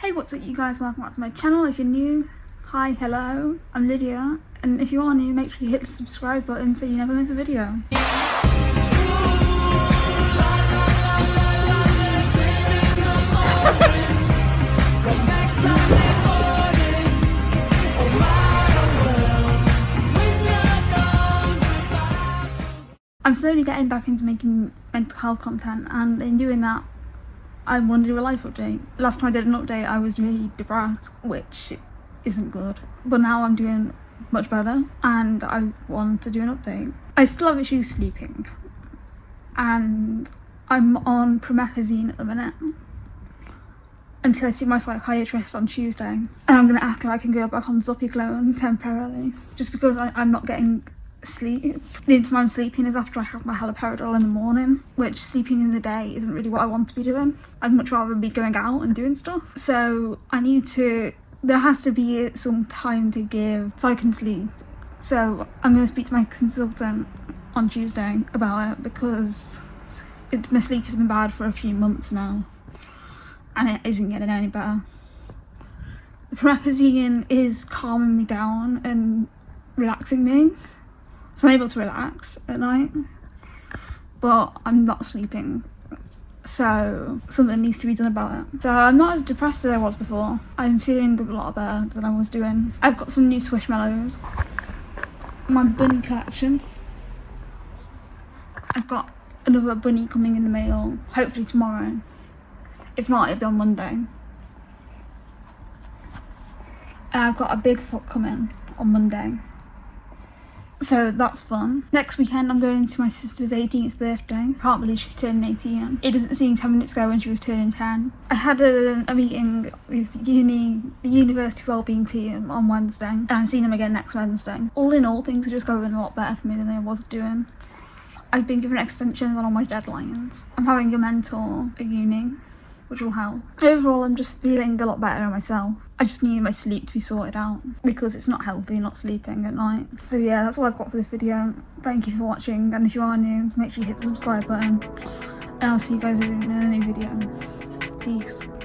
Hey, what's up you guys? Welcome back to my channel. If you're new, hi, hello, I'm Lydia. And if you are new, make sure you hit the subscribe button so you never miss a video. I'm slowly getting back into making mental health content and in doing that I wanted to do a life update. Last time I did an update I was really depressed which isn't good but now I'm doing much better and I want to do an update. I still have issues sleeping and I'm on promethazine at the minute until I see my psychiatrist on Tuesday and I'm going to ask if I can go back on Zopiclone temporarily just because I, I'm not getting sleep. The only time I'm sleeping is after I have my haloperidol in the morning, which sleeping in the day isn't really what I want to be doing. I'd much rather be going out and doing stuff. So I need to, there has to be some time to give so I can sleep. So I'm going to speak to my consultant on Tuesday about it because it, my sleep has been bad for a few months now and it isn't getting any better. The promethazine is calming me down and relaxing me so I'm able to relax at night, but I'm not sleeping. So something needs to be done about it. So I'm not as depressed as I was before. I'm feeling a lot better than I was doing. I've got some new Squishmallows. My bunny collection. I've got another bunny coming in the mail, hopefully tomorrow. If not, it'll be on Monday. And I've got a big Bigfoot coming on Monday so that's fun. Next weekend I'm going to my sister's 18th birthday. Can't believe she's turning 18. It doesn't seem 10 minutes ago when she was turning 10. I had a, a meeting with uni, the university wellbeing team on Wednesday and I'm seeing them again next Wednesday. All in all things are just going a lot better for me than they was doing. I've been given extensions on all my deadlines. I'm having a mentor at uni which will help. Overall, I'm just feeling a lot better myself. I just need my sleep to be sorted out because it's not healthy not sleeping at night. So yeah, that's all I've got for this video. Thank you for watching and if you are new, make sure you hit the subscribe button and I'll see you guys in a new video. Peace.